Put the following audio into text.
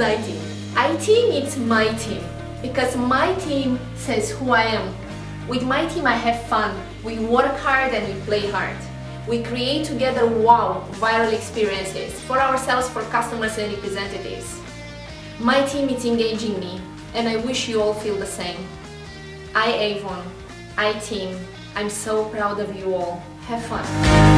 I team. I team meets my team because my team says who I am. With my team I have fun, we work hard and we play hard. We create together wow viral experiences for ourselves, for customers and representatives. My team is engaging me and I wish you all feel the same. I Avon, I team, I'm so proud of you all. Have fun!